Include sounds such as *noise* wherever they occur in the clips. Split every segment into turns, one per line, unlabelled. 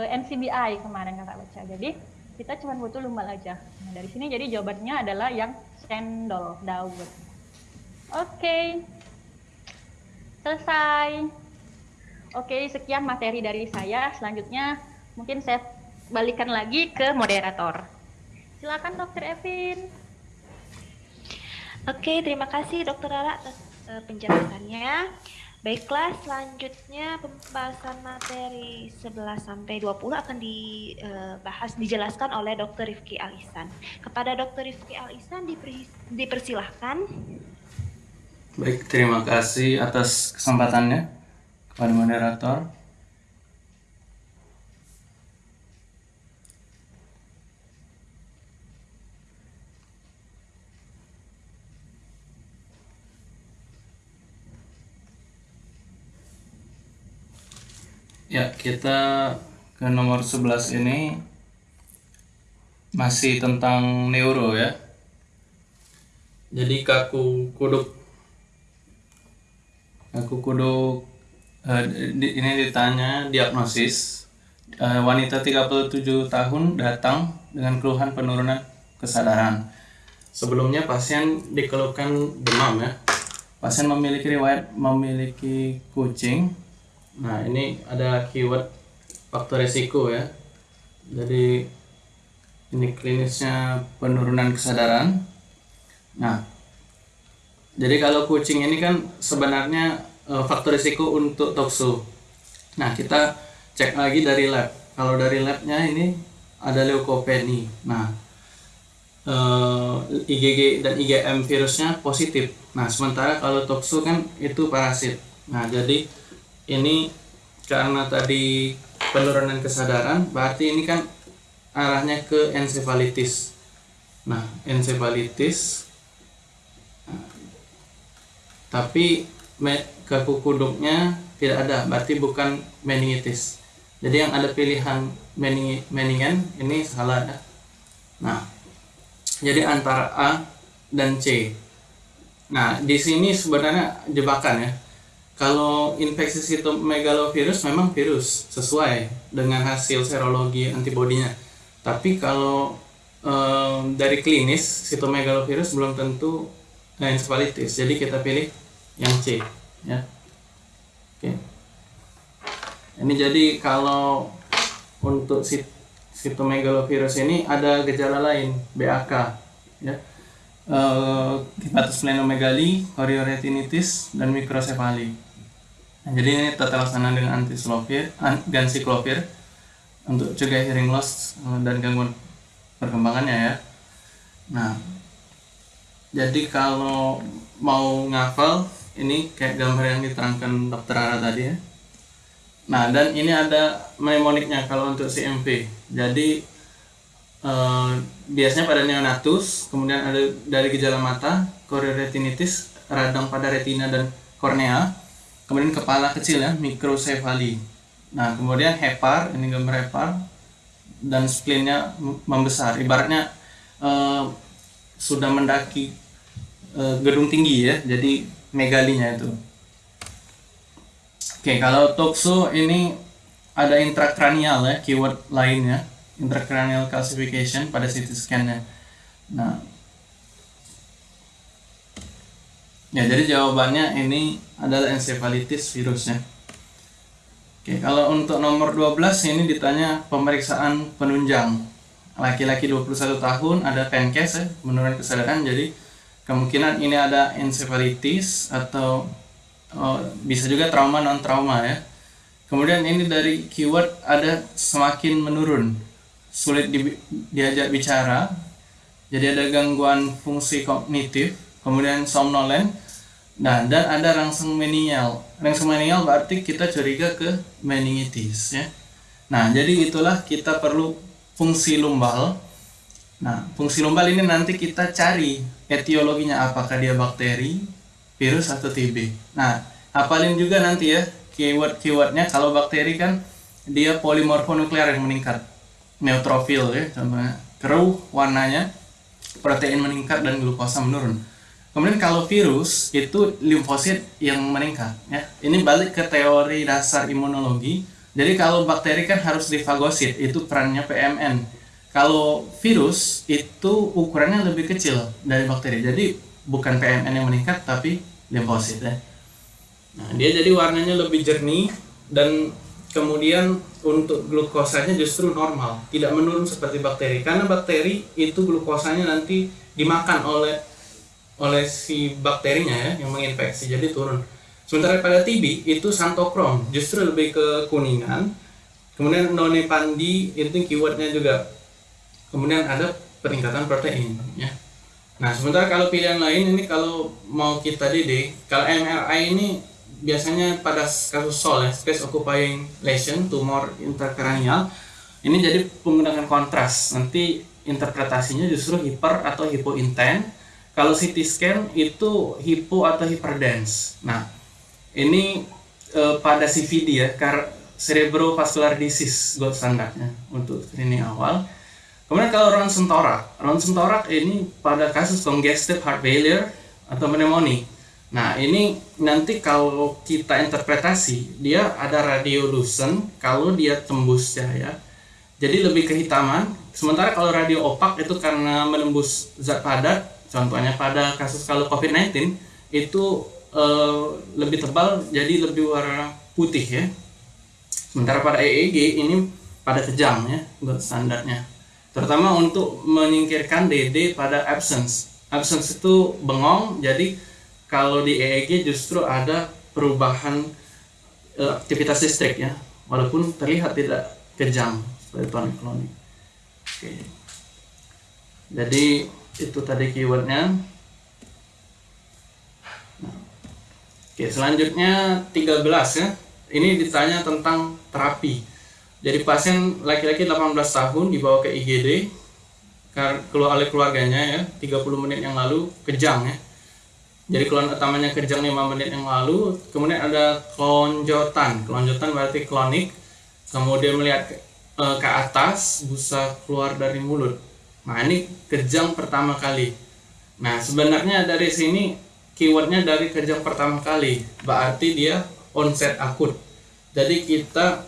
uh, eh, NCBI kemarin kakak baca. Jadi kita cuma butuh lumbal aja. Nah, dari sini jadi jawabannya adalah yang cendol daun. Oke, okay. selesai. Oke, okay, sekian materi dari saya. Selanjutnya mungkin saya balikan lagi ke moderator. Silakan Dokter Evin.
Oke, terima kasih Dokter Lala atas uh, penjelasannya. Baiklah, selanjutnya pembahasan materi 11 sampai 20 akan dibahas dijelaskan oleh Dr. Rifki Alisan. Kepada Dr. Rifki Alisan dipersilahkan.
Baik, terima kasih atas kesempatannya kepada moderator. Ya, kita ke nomor 11 ini masih tentang neuro ya. Jadi kaku kuduk kaku kuduk uh, ini ditanya diagnosis uh, wanita 37 tahun datang dengan keluhan penurunan kesadaran. Sebelumnya pasien dikeluhkan demam ya. Pasien memiliki riwayat memiliki kucing Nah, ini ada keyword faktor resiko ya. Jadi ini klinisnya penurunan kesadaran. Nah, jadi kalau kucing ini kan sebenarnya e, faktor risiko untuk tokso. Nah, kita cek lagi dari lab. Kalau dari labnya ini ada leukopenia. Nah, e, IgG dan IgM virusnya positif. Nah, sementara kalau tokso kan itu parasit. Nah, jadi ini karena tadi penurunan kesadaran berarti ini kan arahnya ke ensefalitis nah ensefalitis tapi kaku kuduknya tidak ada berarti bukan meningitis. Jadi yang ada pilihan mening, meningen ini salah ya. Nah jadi antara A dan C. Nah di sini sebenarnya jebakan ya kalau infeksi sitomegalovirus memang virus sesuai dengan hasil serologi antibodinya. Tapi kalau um, dari klinis sitomegalovirus belum tentu encephalitis. Jadi kita pilih yang C ya. Oke. Ini jadi kalau untuk sit sitomegalovirus ini ada gejala lain BAK ya. Uh, hepatosplenomegali, chorioretinitis, dan mikrosefali. Nah, jadi ini tata laksana dengan antislovir, ganciclovir untuk cegah hearing loss eh, dan gangguan perkembangannya ya. Nah, jadi kalau mau ngafal ini kayak gambar yang diterangkan dokter Ara tadi ya. Nah, dan ini ada mnemoniknya kalau untuk CMV. Jadi eh, biasanya pada neonatus, kemudian ada dari gejala mata, chorioretinitis, radang pada retina dan kornea, kemudian kepala kecil ya mikrosefali nah kemudian hepar ini gambar hepar dan spleennya membesar. Ibaratnya uh, sudah mendaki uh, gedung tinggi ya jadi megalinya itu. Oke kalau toxo ini ada intrakranial ya keyword lainnya intrakranial calcification pada CT scan-nya. Nah Ya, jadi jawabannya ini adalah encephalitis virusnya. Oke, kalau untuk nomor 12 ini ditanya pemeriksaan penunjang. Laki-laki 21 tahun ada penkes ya, menurun kesadaran jadi kemungkinan ini ada encephalitis atau oh, bisa juga trauma non trauma ya. Kemudian ini dari keyword ada semakin menurun, sulit di, diajak bicara. Jadi ada gangguan fungsi kognitif, kemudian somnolen, nah dan ada rangsang meningial. Rangsang meningial berarti kita curiga ke meningitis ya. Nah, jadi itulah kita perlu fungsi lumbal. Nah, fungsi lumbal ini nanti kita cari etiologinya apakah dia bakteri, virus atau TB. Nah, hafalin juga nanti ya keyword-keywordnya kalau bakteri kan dia polimorfonuklear yang meningkat neutrofil ya contohnya keruh warnanya protein meningkat dan glukosa menurun Kemudian kalau virus itu limfosit yang meningkat ya. Ini balik ke teori dasar imunologi Jadi kalau bakteri kan harus difagosit, itu perannya PMN. Kalau virus itu ukurannya lebih kecil dari bakteri. Jadi bukan PMN yang meningkat tapi limfosit ya. Nah, dia jadi warnanya lebih jernih dan kemudian untuk glukosanya justru normal, tidak menurun seperti bakteri. Karena bakteri itu glukosanya nanti dimakan oleh oleh si bakterinya ya yang menginfeksi jadi turun. Sementara pada TB itu santokrom justru lebih ke kuningan. Kemudian nonepandi itu keywordnya juga. Kemudian ada peningkatan protein ya. Nah sementara kalau pilihan lain ini kalau mau kita didik, kalau MRI ini biasanya pada kasus SOL ya, space occupying lesion, tumor intrakranial, ini jadi menggunakan kontras. Nanti interpretasinya justru hiper atau hipointen. Kalau CT scan itu hipo atau hyperdense. Nah, ini eh, pada CVD ya, cerebrovascular disease gold standarnya untuk screening awal. Kemudian kalau ronsen torak, ronsen torak ini pada kasus congestive heart failure atau pneumonia Nah, ini nanti kalau kita interpretasi, dia ada radiolucent kalau dia tembus cahaya. Jadi lebih kehitaman. Sementara kalau radio opak itu karena menembus zat padat, contohnya pada kasus kalau COVID-19 itu eh, lebih tebal jadi lebih warna putih ya. Sementara pada EEG ini pada kejam ya, standarnya. Terutama untuk menyingkirkan DD pada absence. Absence itu bengong, jadi kalau di EEG justru ada perubahan uh, aktivitas listrik ya walaupun terlihat tidak kejam seperti tonic oke jadi itu tadi keywordnya. Oke selanjutnya 13 ya. Ini ditanya tentang terapi. Jadi pasien laki-laki 18 tahun dibawa ke IGD keluar oleh keluarganya ya 30 menit yang lalu kejang ya. Jadi keluhan utamanya kejang 5 menit yang lalu. Kemudian ada kelonjotan. Kelonjotan berarti klonik. Kemudian melihat ke, e, ke atas busa keluar dari mulut nah ini kejang pertama kali. Nah sebenarnya dari sini keywordnya dari kejang pertama kali berarti dia onset akut. Jadi kita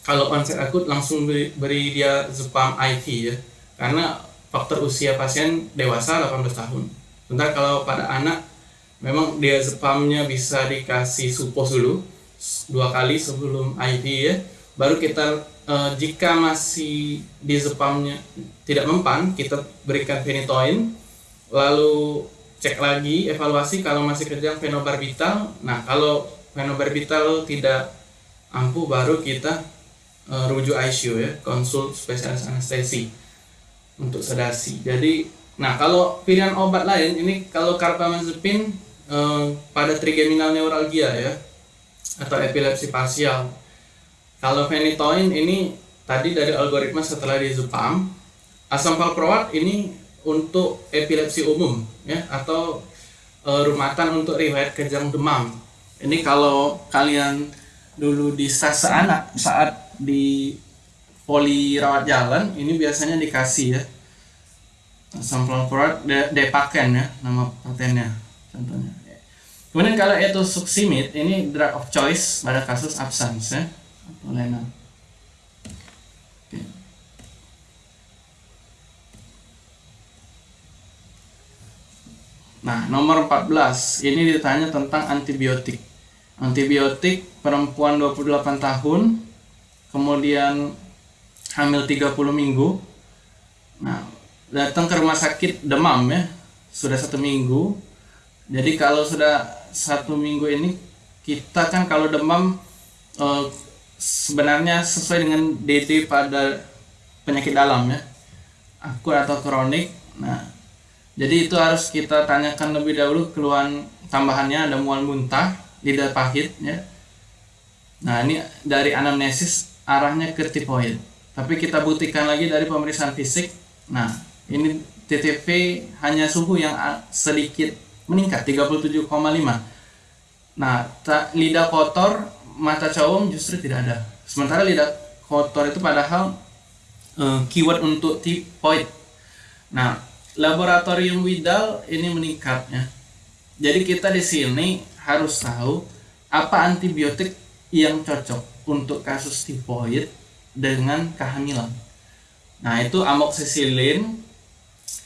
kalau onset akut langsung beri, beri dia zepam IV ya. Karena faktor usia pasien dewasa 18 tahun. Sebentar kalau pada anak memang dia spamnya bisa dikasih supos dulu dua kali sebelum IV ya. Baru kita uh, jika masih di spamnya tidak mempan kita berikan phenytoin lalu cek lagi evaluasi kalau masih kejang fenobarbital nah kalau fenobarbital tidak ampuh baru kita uh, rujuk ICU ya konsul spesialis anestesi untuk sedasi jadi nah kalau pilihan obat lain ini kalau carbamazepine Eh, pada trigeminal neuralgia ya atau epilepsi parsial. Kalau phenytoin ini tadi dari algoritma setelah di Zupam, asam valproat ini untuk epilepsi umum ya atau e, rumatan untuk riwayat kejang demam. Ini kalau kalian dulu di anak saat di poli rawat jalan ini biasanya dikasih ya asam valproat depaken ya nama patennya contohnya. Kemudian kalau itu suksimit, ini drug of choice pada kasus absence ya, atau lain Nah, nomor 14 ini ditanya tentang antibiotik. Antibiotik perempuan 28 tahun, kemudian hamil 30 minggu. Nah, datang ke rumah sakit demam ya, sudah satu minggu, jadi kalau sudah satu minggu ini kita kan kalau demam eh, sebenarnya sesuai dengan DT pada penyakit dalam ya akut atau kronik. Nah, jadi itu harus kita tanyakan lebih dahulu keluhan tambahannya ada mual muntah, lidah pahit ya. Nah, ini dari anamnesis arahnya ke tipoid. Tapi kita buktikan lagi dari pemeriksaan fisik. Nah, ini TTP hanya suhu yang sedikit meningkat 37,5 nah lidah kotor mata cowong justru tidak ada. Sementara lidah kotor itu padahal uh, keyword untuk tipoid. Nah laboratorium Widal ini meningkat ya. Jadi kita di sini harus tahu apa antibiotik yang cocok untuk kasus tifoid dengan kehamilan. Nah, itu amoxicillin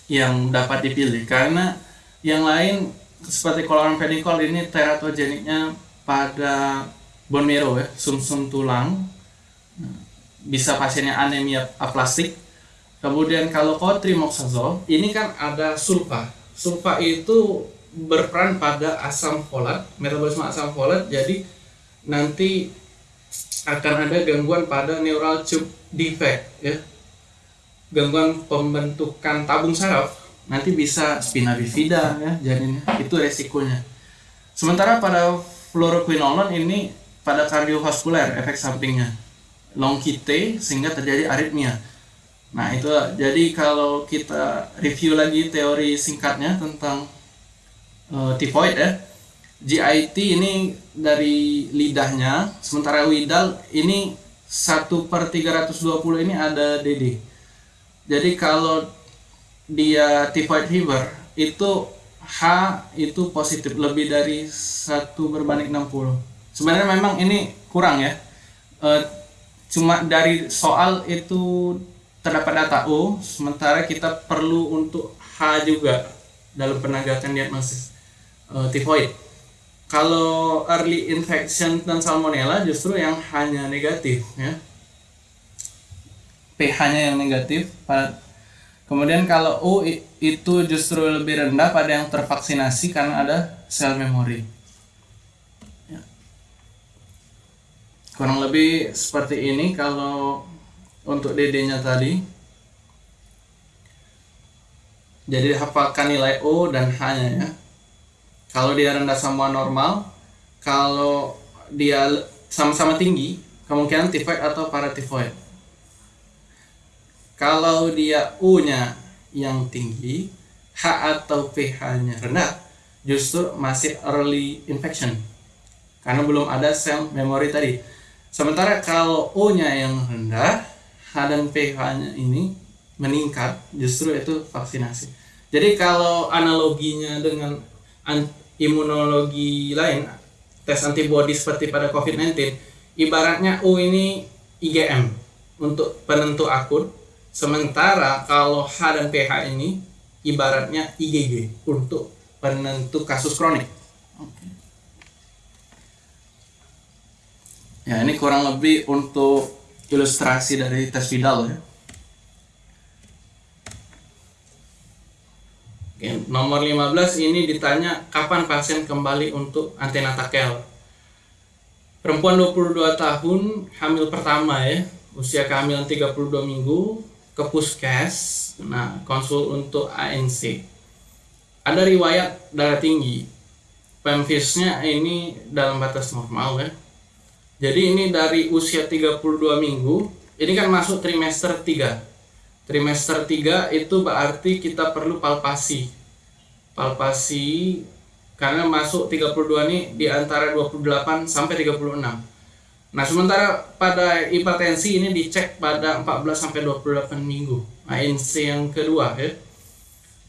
yang dapat dipilih. Karena yang lain seperti chloramphenicol ini teratogeniknya pada bone marrow ya, sumsum -sum tulang. Bisa pasiennya anemia aplastik. Kemudian kalau cotrimoxazole ini kan ada sulfa. Sulfa itu berperan pada asam folat, metabolisme asam folat. Jadi nanti akan ada gangguan pada neural tube defect ya. Gangguan pembentukan tabung saraf nanti bisa spina bifida ya janinnya. Itu resikonya. Sementara pada fluoroquinolone ini pada kardiovaskuler efek sampingnya long kite sehingga terjadi aritmia. Nah, itu jadi kalau kita review lagi teori singkatnya tentang uh, tifoid ya. GIT ini dari lidahnya, sementara Widal ini 1 per 320 ini ada DD. Jadi kalau dia typhoid fever itu H itu positif lebih dari 1 berbanding 60. Sebenarnya memang ini kurang ya. E, cuma dari soal itu terdapat data. O, sementara kita perlu untuk H juga dalam penegakan diagnosis e, tifoid. Kalau early infection dan salmonella justru yang hanya negatif ya. pH-nya yang negatif kemudian kalau U itu justru lebih rendah pada yang tervaksinasi karena ada sel memori kurang lebih seperti ini kalau untuk DD-nya tadi. Jadi hafalkan nilai O dan H-nya ya. Kalau dia rendah sama normal kalau dia sama-sama tinggi kemungkinan tifoid atau paratifoid. Kalau dia U nya yang tinggi H atau pH nya rendah justru masih early infection. Karena belum ada sel memori tadi sementara kalau U nya yang rendah H dan pH nya ini meningkat justru itu vaksinasi. Jadi kalau analoginya dengan imunologi lain tes antibody seperti pada COVID-19 ibaratnya U ini IgM untuk penentu akut sementara kalau H dan pH ini ibaratnya IgG untuk penentu kasus kronik ya ini kurang lebih untuk ilustrasi dari tes Vidal ya Oke, nomor 15 ini ditanya kapan pasien kembali untuk antenatal. Perempuan 22 tahun, hamil pertama ya, usia kehamilan 32 minggu, ke puskes, nah konsul untuk ANC. Ada riwayat darah tinggi, pemfisnya ini dalam batas normal ya. Jadi ini dari usia 32 minggu, ini kan masuk trimester 3 Trimester 3 itu berarti kita perlu palpasi. Palpasi karena masuk 32 ini di antara 28 sampai 36. Nah, sementara pada hipertensi ini dicek pada 14 sampai 28 minggu. ANC yang kedua ya.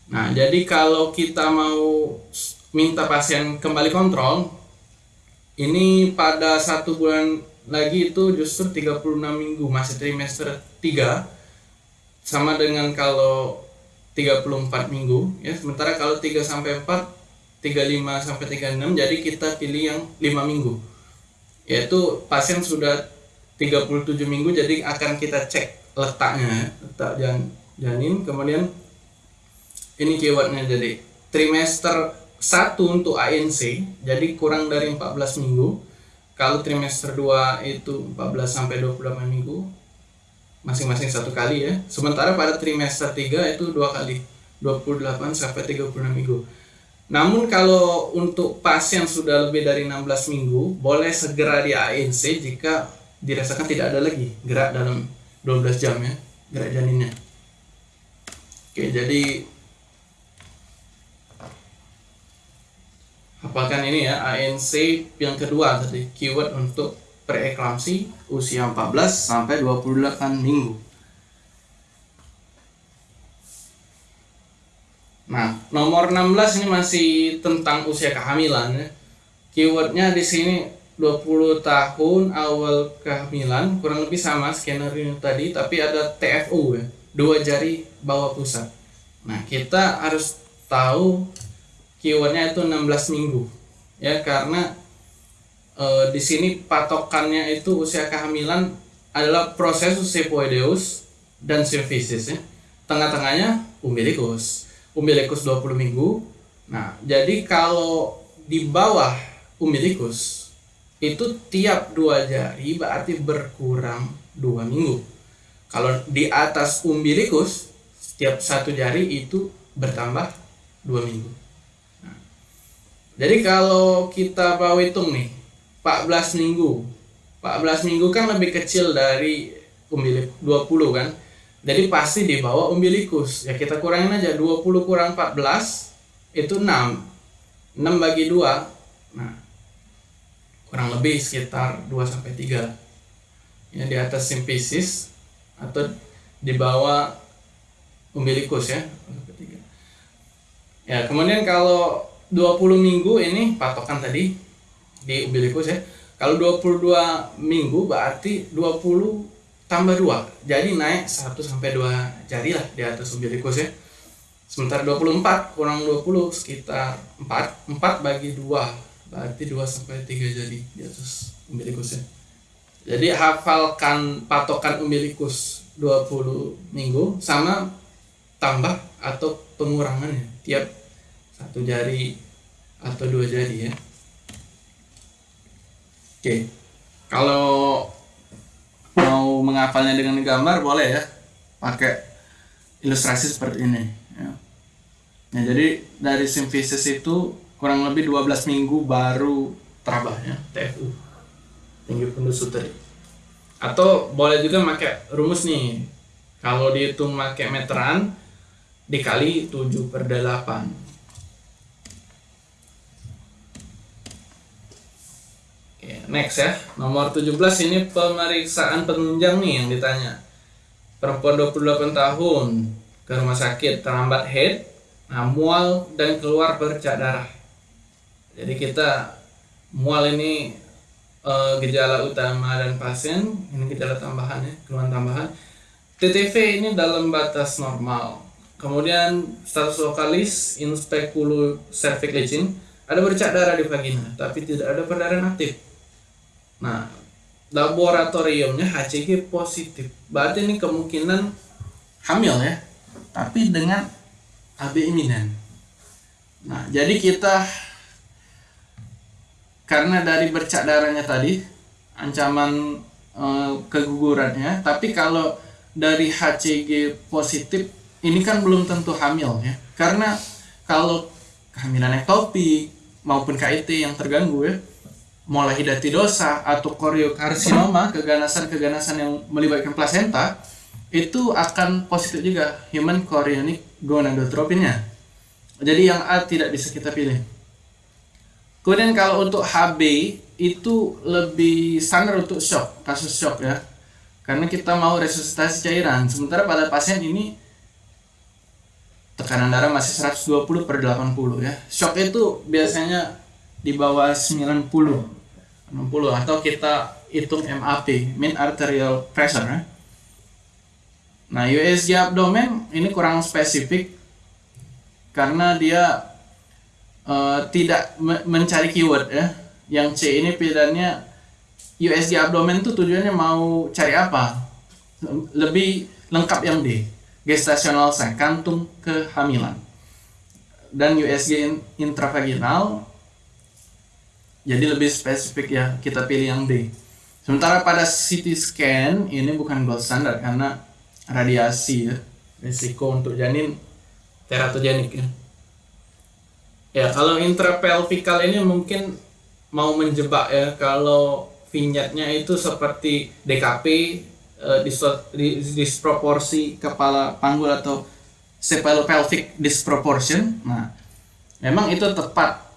Nah, jadi kalau kita mau minta pasien kembali kontrol, ini pada satu bulan lagi itu justru 36 minggu, masih trimester 3 sama dengan kalau 34 minggu ya. Sementara kalau 3 sampai 4 35 sampai 36 jadi kita pilih yang 5 minggu. Yaitu pasien sudah 37 minggu jadi akan kita cek letaknya letak jan janin. Kemudian ini keywordnya jadi trimester 1 untuk ANC jadi kurang dari 14 minggu kalau trimester 2 itu 14 sampai 28 minggu masing-masing satu kali ya. Sementara pada trimester 3 itu dua kali 28 sampai 36 minggu. Namun kalau untuk pasien sudah lebih dari 16 minggu, boleh segera di ANC jika dirasakan tidak ada lagi gerak dalam 12 jam ya, gerak janinnya. Oke, jadi hafalkan ini ya, ANC yang kedua tadi, keyword untuk preeklamsi usia 14 sampai 28 minggu. Nah, nomor 16 ini masih tentang usia kehamilan ya. Keywordnya di sini 20 tahun awal kehamilan kurang lebih sama skenario tadi tapi ada TFU ya dua jari bawah pusat nah kita harus tahu keywordnya itu 16 minggu ya karena e, di sini patokannya itu usia kehamilan adalah proses sepoideus dan simfisis ya tengah-tengahnya umbilikus umbilikus 20 minggu nah jadi kalau di bawah umbilikus itu tiap dua jari berarti berkurang dua minggu. Kalau di atas umbilikus, setiap satu jari itu bertambah dua minggu. Jadi kalau kita mau hitung nih, 14 minggu. 14 minggu kan lebih kecil dari umbilik 20 kan. Jadi pasti di bawah umbilikus. Ya kita kurangin aja 20 kurang 14 itu 6. 6 bagi 2. Nah, kurang lebih sekitar 2 sampai 3 ya di atas simpisis atau di bawah umbilikus ya ya kemudian kalau 20 minggu ini patokan tadi di umbilikus ya. Kalau 22 minggu berarti 20 tambah 2 jadi naik 1 sampai 2 jari lah di atas umbilikus ya. Sementara 24 kurang 20 sekitar 4 4 bagi 2 berarti 2 sampai 3 jari di atas umbilikusnya. Jadi hafalkan patokan umbilikus 20 minggu sama tambah atau pengurangannya tiap satu jari atau dua jari ya. Oke, kalau mau menghafalnya dengan gambar boleh ya, pakai ilustrasi seperti ini. Ya. Nah, jadi dari simfisis itu kurang lebih 12 minggu baru terabahnya TFU tinggi pendusuk tadi atau boleh juga pakai rumus nih kalau dihitung pakai meteran dikali 7 per 8 Oke, next ya nomor 17 ini pemeriksaan penunjang nih yang ditanya perempuan 28 tahun ke rumah sakit terlambat head mual dan keluar bercak darah jadi kita mual ini e, gejala utama dan pasien, ini gejala tambahan ya, keluhan tambahan. TTV ini dalam batas normal. Kemudian status lokalis in speculo cervix licin ada bercak darah di vagina, tapi tidak ada perdarahan aktif. Nah, laboratoriumnya HCG positif. Berarti ini kemungkinan hamil ya, tapi dengan AB iminen. Nah, jadi kita karena dari bercak darahnya tadi ancaman e, kegugurannya tapi kalau dari HCG positif ini kan belum tentu hamil ya karena kalau kehamilan ektopik maupun KIT yang terganggu ya mulai hidatidosa atau koriokarsinoma keganasan-keganasan yang melibatkan plasenta itu akan positif juga human chorionic gonadotropinnya jadi yang A tidak bisa kita pilih Kemudian kalau untuk HB itu lebih standar untuk shock, kasus shock ya. Karena kita mau resusitasi cairan. Sementara pada pasien ini tekanan darah masih 120 per 80 ya. Shock itu biasanya di bawah 90 60 atau kita hitung MAP, mean arterial pressure ya. Nah, USG abdomen ini kurang spesifik karena dia uh, tidak me mencari keyword ya. Yang C ini pilihannya USG abdomen tuh tujuannya mau cari apa? Lebih lengkap yang D. Gestational sign, kantung kehamilan. Dan USG intravaginal jadi lebih spesifik ya, kita pilih yang D. Sementara pada CT scan ini bukan gold standard karena radiasi ya. Risiko untuk janin teratogenik ya. Ya, kalau intrapelvical ini mungkin mau menjebak ya kalau vignetnya itu seperti DKP eh, disproporsi kepala panggul atau cephalopelvic disproportion. Nah, memang itu tepat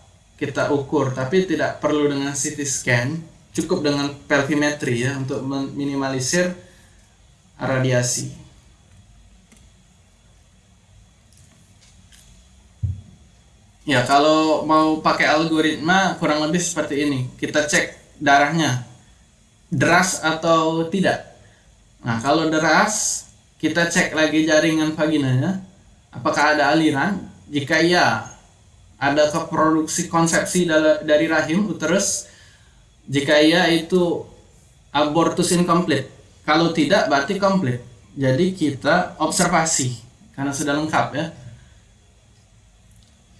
kita ukur, tapi tidak perlu dengan CT scan, cukup dengan pelvimetri ya untuk meminimalisir radiasi. Ya, kalau mau pakai algoritma kurang lebih seperti ini. Kita cek darahnya deras atau tidak. Nah, kalau deras, kita cek lagi jaringan vaginanya, apakah ada aliran. Jika iya, ada keproduksi konsepsi dari rahim uterus. Jika iya, itu abortus incomplete. Kalau tidak, berarti komplit. Jadi kita observasi karena sudah lengkap ya.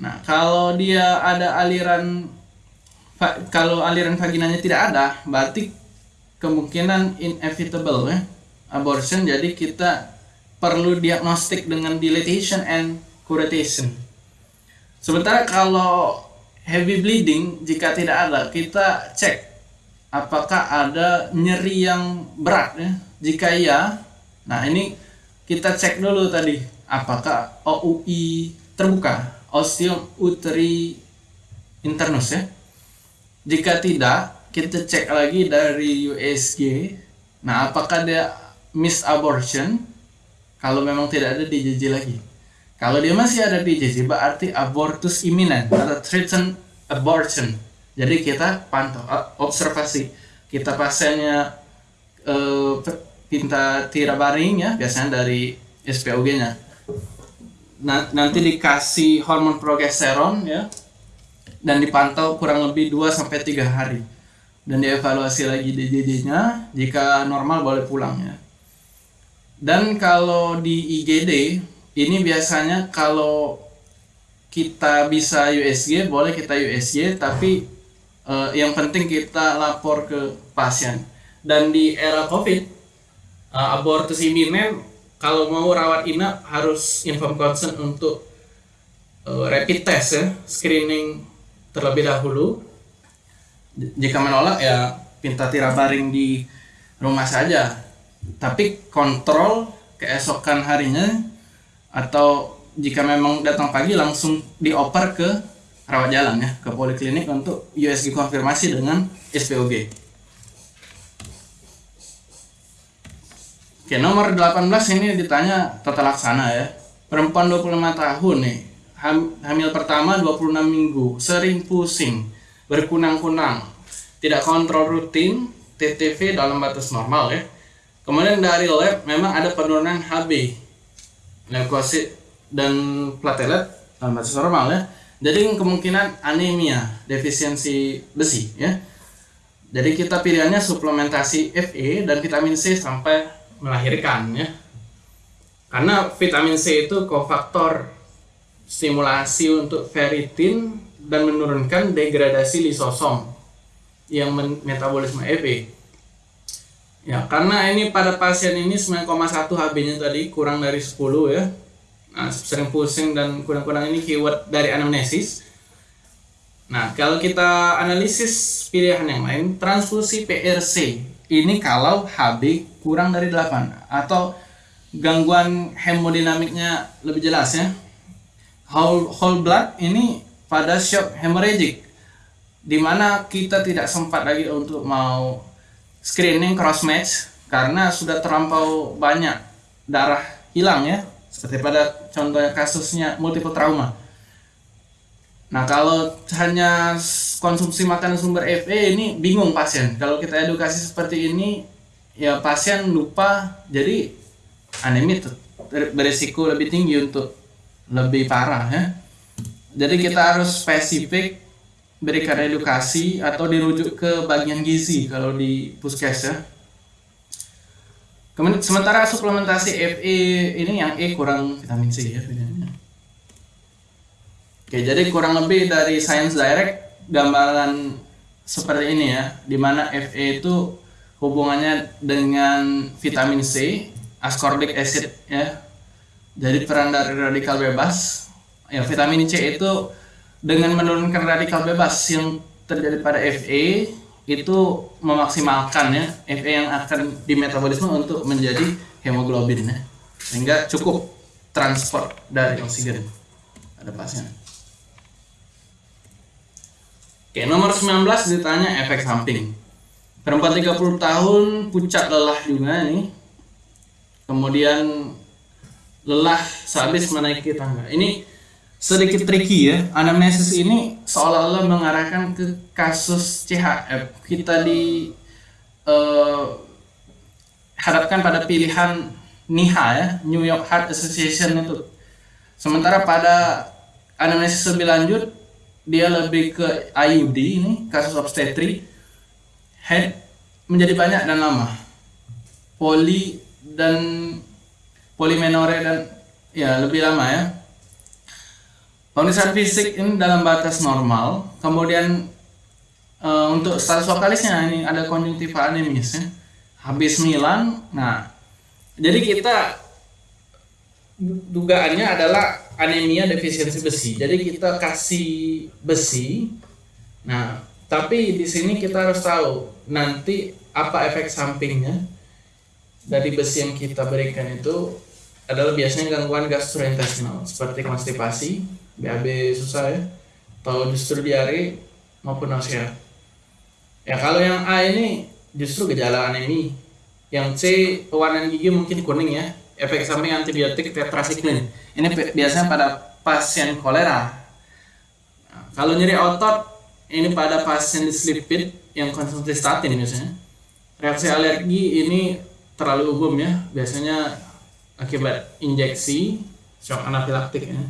Nah, kalau dia ada aliran kalau aliran vaginanya tidak ada, berarti kemungkinan inevitable ya abortion. Jadi kita perlu diagnostik dengan dilatation and curettation. Sementara kalau heavy bleeding jika tidak ada, kita cek apakah ada nyeri yang berat ya. Jika iya, nah ini kita cek dulu tadi apakah OUI terbuka, osteum uteri internus ya. Jika tidak, kita cek lagi dari USG. Nah, apakah dia miss abortion? Kalau memang tidak ada DJJ lagi. Kalau dia masih ada DJJ, berarti abortus imminent atau threatened abortion. Jadi kita pantau, observasi. Kita pasiennya uh, pinta tirabaring ya, biasanya dari SPOG-nya. Nah, nanti dikasih hormon progesteron ya, dan dipantau kurang lebih 2 sampai 3 hari dan dievaluasi lagi DJJ-nya jika normal boleh pulang ya dan kalau di IGD ini biasanya kalau kita bisa USG boleh kita USG tapi uh, yang penting kita lapor ke pasien. Dan di era COVID uh, abortus iminen kalau mau rawat inap harus inform consent untuk uh, rapid test ya screening terlebih dahulu. Jika menolak ya pinta tirabaring di rumah saja. Tapi kontrol keesokan harinya atau jika memang datang pagi langsung dioper ke rawat jalan ya ke poliklinik untuk USG konfirmasi dengan SPOG. Oke, nomor 18 ini ditanya tata laksana ya. Perempuan 25 tahun nih, hamil pertama 26 minggu, sering pusing, berkunang-kunang, tidak kontrol rutin, TTV dalam batas normal ya. Kemudian dari lab memang ada penurunan HB, leukosit dan platelet batas normal ya. Jadi kemungkinan anemia, defisiensi besi ya. Jadi kita pilihannya suplementasi Fe dan vitamin C sampai melahirkan ya. Karena vitamin C itu kofaktor stimulasi untuk ferritin dan menurunkan degradasi lisosom yang metabolisme EV. Ya, karena ini pada pasien ini 9,1 HB-nya tadi kurang dari 10 ya. Nah, sering pusing dan kurang-kurang ini keyword dari anamnesis. Nah, kalau kita analisis pilihan yang lain, transfusi PRC ini kalau HB kurang dari 8 atau gangguan hemodinamiknya lebih jelas ya. Whole, whole blood ini pada shock hemorrhagic di mana kita tidak sempat lagi untuk mau screening cross match karena sudah terlampau banyak darah hilang ya seperti pada contohnya kasusnya multiple trauma. Nah kalau hanya konsumsi makanan sumber Fe ini bingung pasien. Kalau kita edukasi seperti ini ya pasien lupa jadi anemia beresiko lebih tinggi untuk lebih parah ya. Jadi kita harus spesifik berikan edukasi atau dirujuk ke bagian gizi kalau di puskes ya. Sementara suplementasi Fe ini yang E kurang vitamin C ya Oke, jadi kurang lebih dari Science Direct gambaran seperti ini ya, di mana Fe itu hubungannya dengan vitamin C, ascorbic acid ya. Jadi peran dari radikal bebas ya vitamin C itu dengan menurunkan radikal bebas yang terjadi pada Fe itu memaksimalkan ya Fe yang akan dimetabolisme untuk menjadi hemoglobin ya sehingga cukup transport dari oksigen pada pasien. Oke, nomor 19 ditanya efek samping. Perempuan 30 tahun pucat lelah juga nih. Kemudian lelah sehabis menaiki tangga. Ini sedikit tricky ya. Anamnesis ini seolah-olah mengarahkan ke kasus CHF. Kita di eh, hadapkan pada pilihan NIHA ya, New York Heart Association itu. Sementara pada anamnesis lebih lanjut dia lebih ke IUD ini kasus obstetri head menjadi banyak dan lama poli dan polimenore dan ya lebih lama ya pemeriksaan fisik ini dalam batas normal kemudian uh, untuk status vokalisnya ini ada konjungtiva anemis ya habis Milan nah jadi kita dugaannya adalah anemia defisiensi besi. Jadi kita kasih besi. Nah, tapi di sini kita harus tahu nanti apa efek sampingnya dari besi yang kita berikan itu adalah biasanya gangguan gastrointestinal seperti konstipasi, BAB susah ya, atau justru diare maupun nausea. Ya kalau yang A ini justru gejala anemi. Yang C pewarnaan gigi mungkin kuning ya, efek samping antibiotik tetrasiklin. Ini biasanya pada pasien kolera. Nah, kalau nyeri otot, ini pada pasien dislipid yang konsumsi statin biasanya. Reaksi alergi ini terlalu umum ya, biasanya akibat injeksi, shock anafilaktik ya,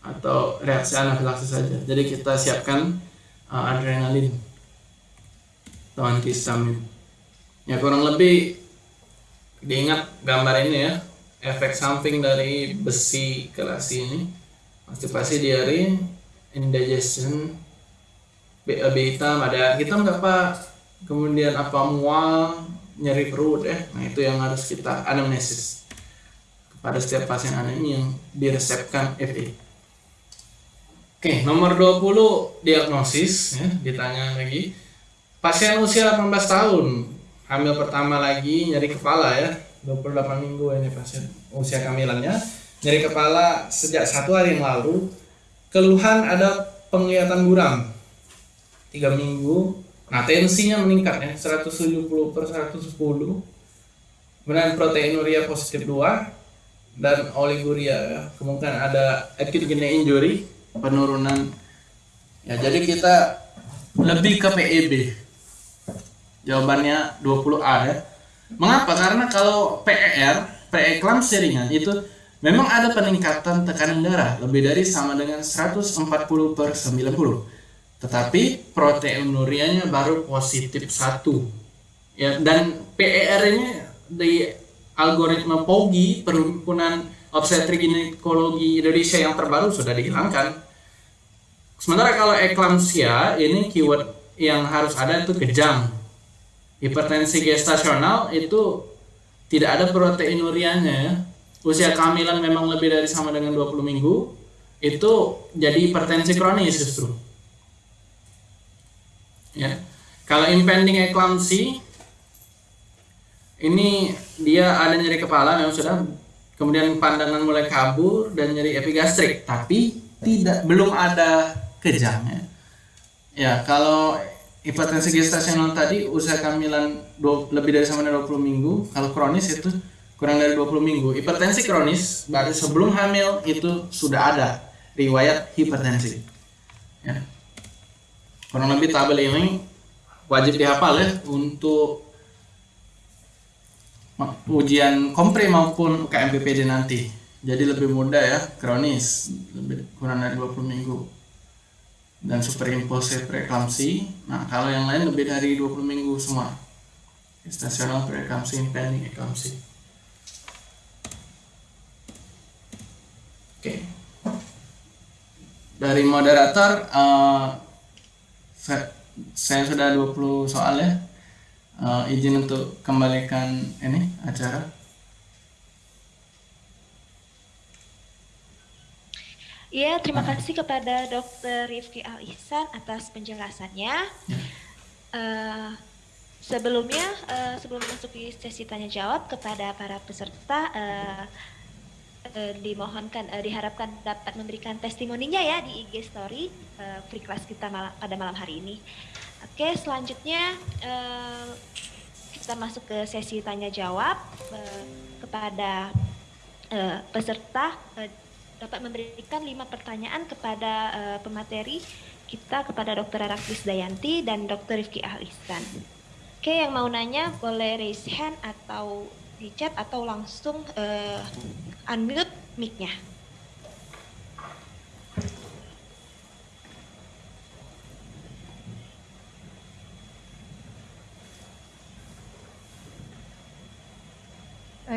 atau reaksi anafilaksis saja. Jadi kita siapkan uh, adrenalin. Atau antihistamin. Ya kurang lebih diingat gambar ini ya. Efek samping dari besi kelas ini konstipasi diare indigestion BAB hitam ada. Hitam nggak pak kemudian apa mual nyeri perut ya nah itu yang harus kita anamnesis kepada setiap pasien anemi yang diresepkan FE oke nomor 20 diagnosis ya ditanya lagi. Pasien usia 18 tahun hamil pertama lagi nyeri kepala ya. 28 minggu ini pasien usia kehamilannya. Nyeri kepala sejak satu hari yang lalu. Keluhan ada penglihatan buram. Tiga minggu. Nah tensinya meningkat ya 170 per 110 kemudian proteinuria positif 2 dan oliguria ya. Kemungkinan ada acute kidney injury penurunan ya jadi kita lebih ke PEB jawabannya 20A ya Mengapa? Karena kalau PER, preeklampsia ringan itu memang ada peningkatan tekanan darah lebih dari sama dengan 140 per 90. Tetapi proteinurianya baru positif satu. Ya, dan PER ini di algoritma POGI, Perhimpunan Obstetrik Ginekologi Indonesia yang terbaru sudah dihilangkan. Sementara kalau eklampsia ini keyword yang harus ada itu kejang hipertensi gestasional itu tidak ada proteinurianya ya. Usia kehamilan memang lebih dari sama dengan 20 minggu itu jadi hipertensi kronis justru. Ya. Kalau impending eclampsia ini dia ada nyeri kepala memang sudah kemudian pandangan mulai kabur dan nyeri epigastrik tapi tidak belum ada kejangnya. Ya, kalau hipertensi gestasional tadi usia kehamilan lebih dari sama dengan 20 minggu kalau kronis itu kurang dari 20 minggu hipertensi kronis berarti sebelum hamil itu sudah ada riwayat hipertensi ya. kurang lebih tabel ini wajib dihafal ya untuk ujian kompre maupun KMPPD nanti jadi lebih mudah ya kronis lebih kurang dari 20 minggu dan superimpose preeklamsi. Nah, kalau yang lain lebih dari 20 minggu semua. Gestasional preeklamsi, impending eklamsi. Oke. Dari moderator uh, saya, saya sudah 20 soal ya. Uh, izin untuk kembalikan ini acara.
Iya, terima kasih kepada Dr. Rifki Al Ihsan atas penjelasannya. Uh, sebelumnya, uh, sebelum masuk di sesi tanya jawab kepada para peserta, uh, uh, dimohonkan, uh, diharapkan dapat memberikan testimoninya ya di IG Story uh, free class kita mal pada malam hari ini. Oke, selanjutnya uh, kita masuk ke sesi tanya jawab uh, kepada uh, peserta. Dapat memberikan lima pertanyaan kepada pemateri kita kepada Dr. Araklis Dayanti dan Dr. Rifki Ahlisan. Oke, yang mau nanya boleh raise hand atau di chat atau langsung unmute mic-nya.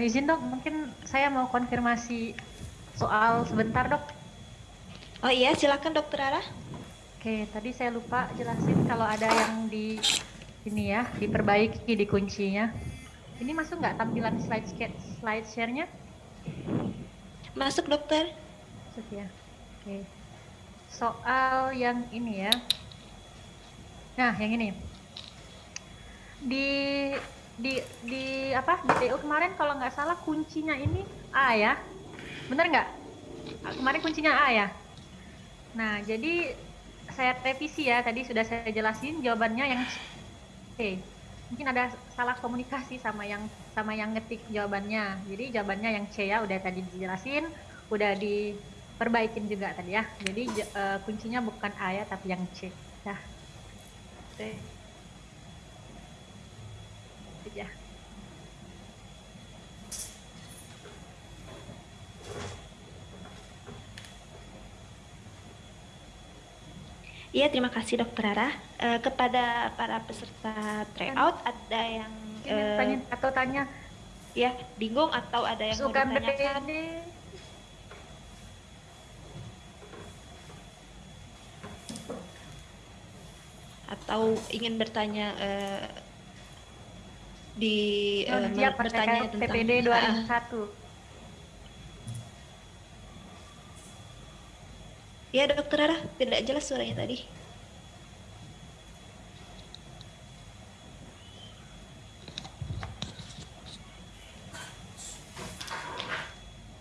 Izin dok, mungkin saya mau konfirmasi soal sebentar dok.
Oh iya, silakan dokter Ara.
Oke, tadi saya lupa jelasin kalau ada yang di ini ya, diperbaiki di kuncinya. Ini masuk nggak tampilan slide slide share-nya?
Masuk dokter.
Masuk ya. Oke. Soal yang ini ya. Nah, yang ini. Di di di apa? Di TU kemarin kalau nggak salah kuncinya ini A ya. Bener nggak? Kemarin kuncinya A ya? Nah jadi saya revisi ya. Tadi sudah saya jelasin jawabannya yang C. Mungkin ada salah komunikasi sama yang sama yang ngetik jawabannya. Jadi jawabannya yang C ya udah tadi dijelasin. Udah diperbaikin juga tadi ya. Jadi uh, kuncinya bukan A ya tapi yang C. Ya C aja.
Iya, terima kasih Dokter Rara. Uh, kepada para peserta tryout ada yang
uh, tanya atau tanya
ya bingung atau ada yang
Suka
mau ditanyakan? Atau ingin bertanya uh, di
uh, bertanya tentang PPD 2001.
Ya dokter Rara, tidak jelas suaranya tadi.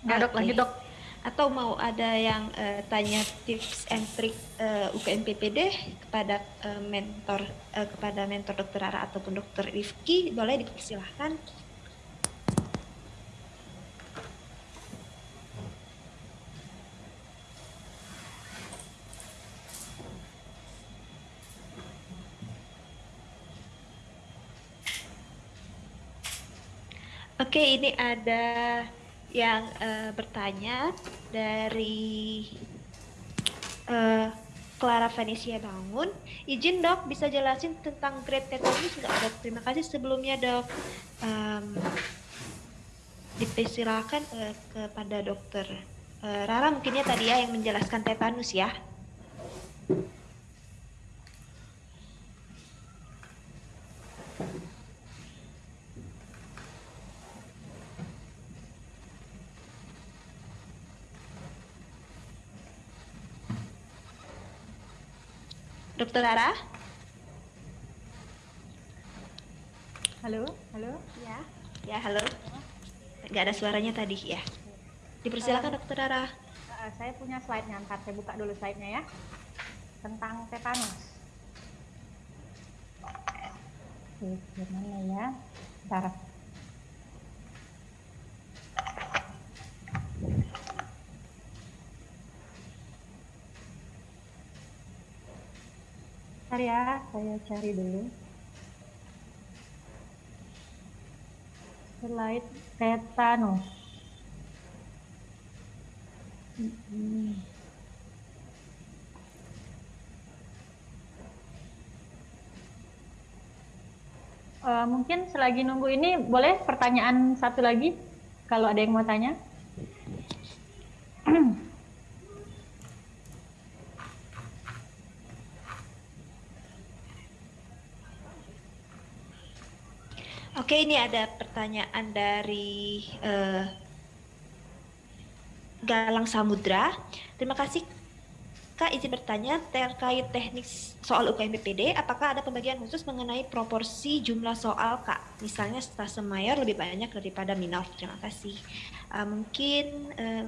Nggak dok, lanjut dok.
Atau mau ada yang uh, tanya tips and trick uh, eh, UKM PPD kepada uh, mentor uh, kepada mentor dokter Ara ataupun dokter Rifki boleh dipersilahkan Oke, ini ada yang uh, bertanya dari uh, Clara Venesia Bangun. Izin dok, bisa jelasin tentang grade tetanus nggak dok? Terima kasih sebelumnya dok. Um, dipersilakan uh, kepada dokter uh, Rara mungkinnya tadi ya yang menjelaskan tetanus ya. Dokter Rara?
Halo, halo.
Ya, ya halo. Gak ada suaranya tadi ya. Dipersilakan uh, Dokter Rara.
Uh, saya punya slide-nya, ntar saya buka dulu slide-nya ya. Tentang tetanus. Oke, gimana ya? Bentar. Bentar ya, saya cari dulu. Slide tetanus. Hmm. Uh, mungkin selagi nunggu ini boleh pertanyaan satu lagi kalau ada yang mau tanya. *clears throat*
Oke, ini ada pertanyaan dari uh, Galang Samudra. Terima kasih Kak izin bertanya terkait teknik soal UKM BPD, apakah ada pembagian khusus mengenai proporsi jumlah soal Kak? Misalnya stase mayor lebih banyak daripada minor. Terima kasih. Uh, mungkin uh,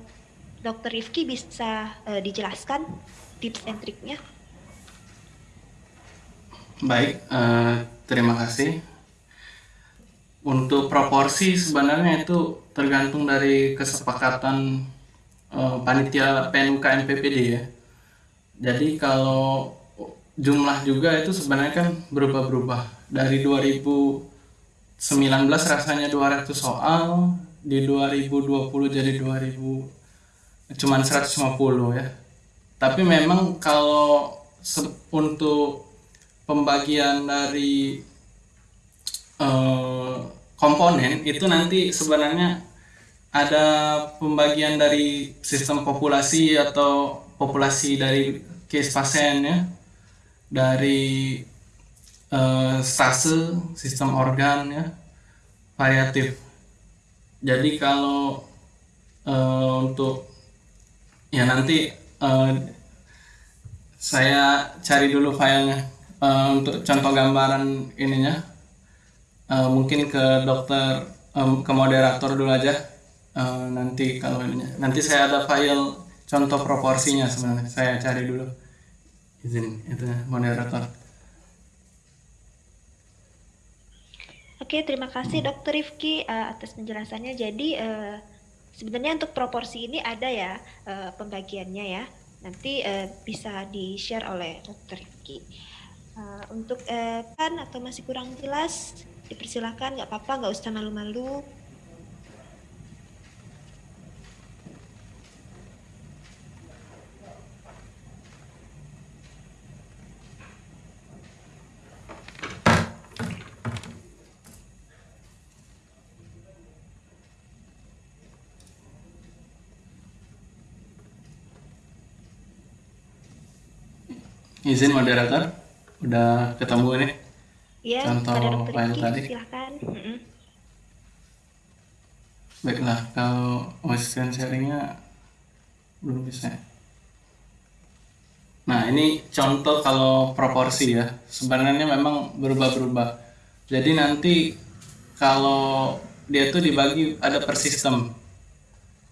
Dokter Rifki bisa uh, dijelaskan tips and triknya?
Baik, uh, terima kasih untuk proporsi sebenarnya itu tergantung dari kesepakatan eh, panitia PNUK MPPD ya. Jadi kalau jumlah juga itu sebenarnya kan berubah-berubah. Dari 2019 rasanya 200 soal, di 2020 jadi 2000 cuman 150 ya. Tapi memang kalau untuk pembagian dari eh, komponen itu nanti sebenarnya ada pembagian dari sistem populasi atau populasi dari case pasien ya. Dari eh, stase sistem organ ya variatif. Jadi kalau eh, untuk ya nanti eh, saya cari dulu filenya Eh, untuk contoh gambaran ininya Eh, mungkin ke dokter em, ke moderator dulu aja Eh, nanti kalau ininya nanti saya ada file contoh proporsinya sebenarnya saya cari dulu izin itu moderator
Oke, terima kasih Dokter Rifki eh, atas penjelasannya. Jadi eh, sebenarnya untuk proporsi ini ada ya eh, pembagiannya ya. Nanti eh, bisa di-share oleh Dokter Rifki. Eh, untuk eh, kan atau masih kurang jelas, dipersilakan nggak apa-apa, nggak usah malu-malu.
izin moderator udah ketemu nih
Ya,
Contoh
kepada Dokter
tadi.
silakan. Mm-mm.
baiklah kalau screen sharingnya belum bisa nah ini contoh kalau proporsi ya sebenarnya memang berubah-berubah jadi nanti kalau dia tuh dibagi ada per sistem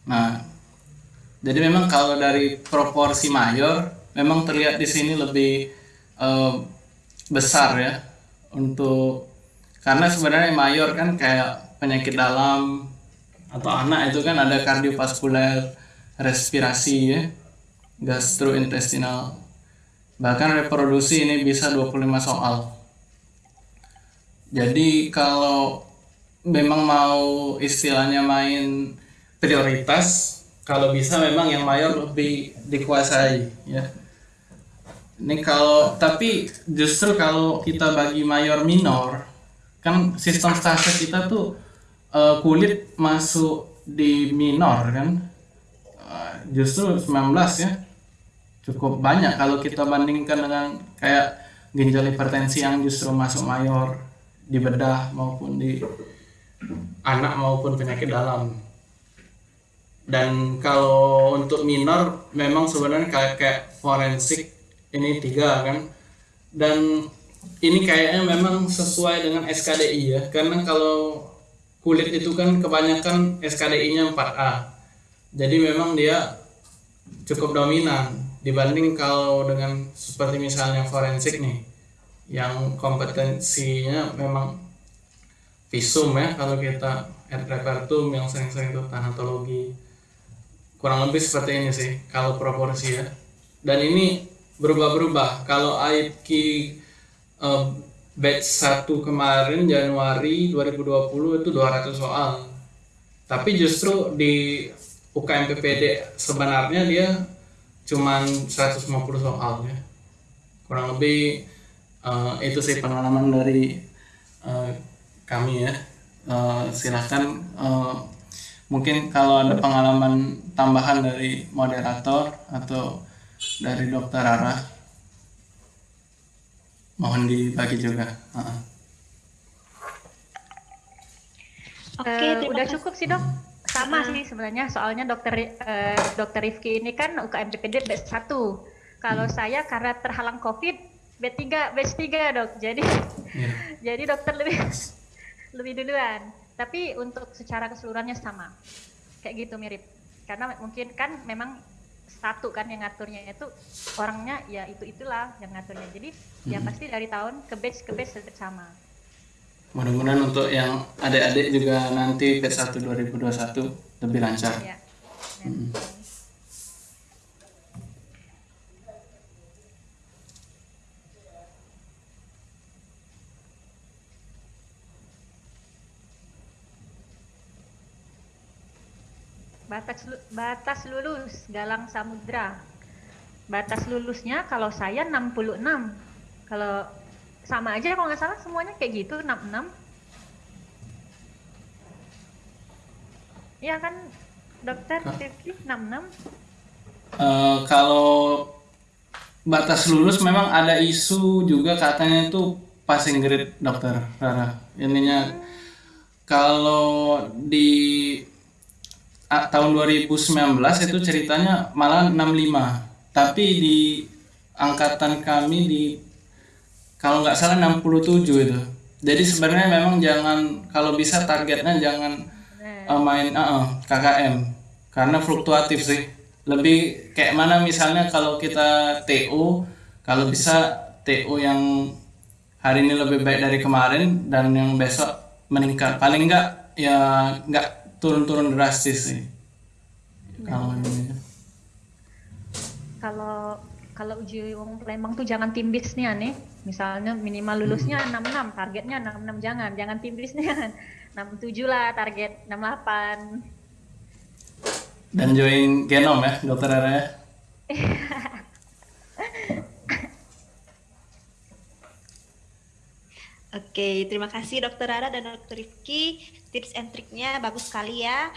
nah jadi memang kalau dari proporsi mayor memang terlihat di sini lebih eh, besar ya untuk karena sebenarnya mayor kan kayak penyakit dalam atau anak itu kan ada kardiovaskuler, respirasi ya, gastrointestinal. Bahkan reproduksi ini bisa 25 soal. Jadi kalau memang mau istilahnya main prioritas, kalau bisa memang yang mayor lebih dikuasai ya. Ini kalau tapi justru kalau kita bagi mayor minor kan sistem stase kita tuh eh, kulit masuk di minor kan? Eh, justru 19 ya cukup banyak kalau kita bandingkan dengan kayak ginjal hipertensi yang justru masuk mayor di bedah maupun di anak maupun penyakit dalam. Dan kalau untuk minor memang sebenarnya kayak kayak forensik ini tiga kan? Dan ini kayaknya memang sesuai dengan SKDI ya karena kalau kulit itu kan kebanyakan SKDI-nya 4A jadi memang dia cukup dominan dibanding kalau dengan seperti misalnya forensik nih yang kompetensinya memang visum ya kalau kita repertum yang sering-sering itu tanatologi. Kurang lebih seperti ini sih kalau proporsi ya. Dan ini berubah-berubah. Kalau AIPK eh, batch 1 kemarin Januari 2020 itu 200 soal. Tapi justru di UKM PPD sebenarnya dia cuman 150 soal ya kurang lebih eh, itu sih pengalaman dari eh, kami ya. Eh, silahkan eh, mungkin kalau ada pengalaman tambahan dari moderator atau dari dokter Rara mohon dibagi juga Heeh.
Oke,
Eh,
terima
udah
kasih.
cukup sih dok. Sama
Ah.
sih sebenarnya. Soalnya dokter eh, dokter Rifki ini kan UKM PPD batch 1. Kalau saya karena terhalang COVID batch 3, batch 3 dok. Jadi
Iya. *laughs*
jadi dokter lebih *laughs* lebih duluan. Tapi untuk secara keseluruhannya sama. Kayak gitu mirip. Karena mungkin kan memang satu kan yang ngaturnya itu orangnya ya itu itulah yang ngaturnya. Jadi ya
Hmm.
pasti dari tahun ke batch ke batch tetap sama.
mudah-mudahan untuk yang adik-adik juga nanti batch 1 2021 lebih lancar
Ya.
Hmm.
Batas batas lulus Galang Samudra. Batas lulusnya kalau saya 66. Kalau sama aja kalau nggak salah semuanya kayak gitu 66. Iya kan dokter? Rifki 66?
Eh, kalau batas lulus memang ada isu juga katanya itu passing grade dokter Rara. Ininya kalau di tahun 2019 itu ceritanya malah 65. Tapi di angkatan kami di kalau nggak salah 67 itu. Jadi sebenarnya memang jangan kalau bisa targetnya jangan eh, main eh, eh, KKM karena fluktuatif sih. Lebih kayak mana misalnya kalau kita TO, kalau bisa TO yang hari ini lebih baik dari kemarin dan yang besok meningkat. Paling enggak ya nggak turun-turun drastis sih. Kalau ini.
Kalau kalau uji wong Palembang tuh jangan timbis nih ane. Misalnya minimal lulusnya 66, targetnya 66 jangan, jangan timbis nih. 67 lah target 68.
Dan join genom ya, dokter Rara ya. *laughs*
Oke, terima kasih Dokter Rara dan Dokter Rifki. Tips and triknya bagus sekali ya,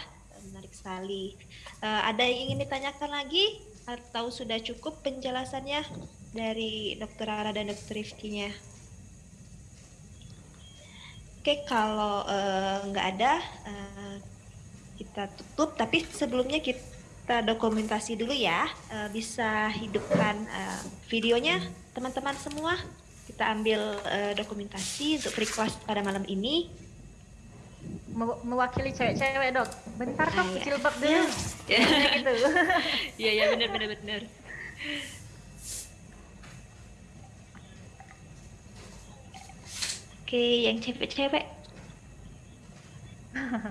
menarik sekali. Eh, ada yang ingin ditanyakan lagi atau sudah cukup penjelasannya dari Dokter Rara dan Dokter Rifkinya? Oke, kalau eh, nggak ada, eh, kita tutup. Tapi sebelumnya kita dokumentasi dulu ya. Bisa hidupkan videonya, teman-teman semua. Kita ambil dokumentasi untuk class pada malam ini.
Me- mewakili cewek-cewek dok. Bentar dok,
Ah, iya.
jilbab dulu.
Ya.
Kayak gitu. *laughs*
Iya, iya benar benar benar. Oke, yang cewek-cewek.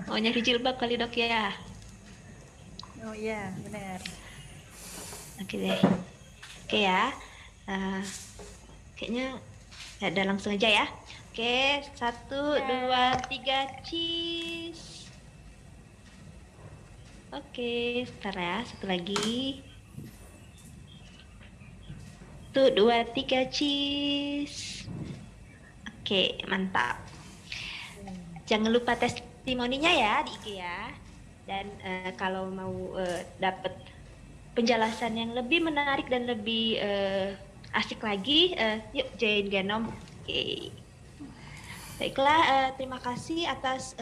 Oh, nyari jilbab kali dok ya.
oh iya, benar.
Oke deh. Oke ya. Eh, kayaknya ya udah langsung aja ya. Oke, satu,
Ya.
dua, tiga, cheese. Oke, sebentar ya, satu lagi. Satu, dua, tiga, cheese. Oke, mantap. Jangan lupa testimoninya ya di IG ya. Dan eh, kalau mau eh, dapat penjelasan yang lebih menarik dan lebih eh, asik lagi, eh, yuk join Genom. Oke. Baiklah, eh, terima kasih atas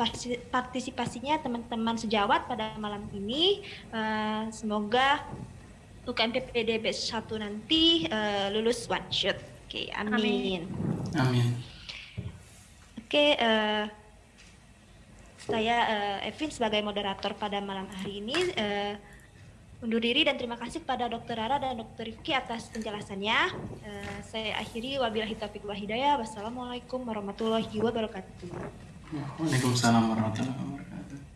parsi- partisipasinya teman-teman sejawat pada malam ini. Eh, semoga UKM PPDB 1 nanti eh, lulus one shot. Oke, amin.
Amin.
Oke, eh, saya eh, Evin sebagai moderator pada malam hari ini eh, undur diri dan terima kasih kepada Dr. Rara dan Dr. Rifki atas penjelasannya. Eh, saya akhiri wabillahi taufiq wal hidayah. Wassalamualaikum warahmatullahi wabarakatuh.
Waalaikumsalam warahmatullahi wabarakatuh.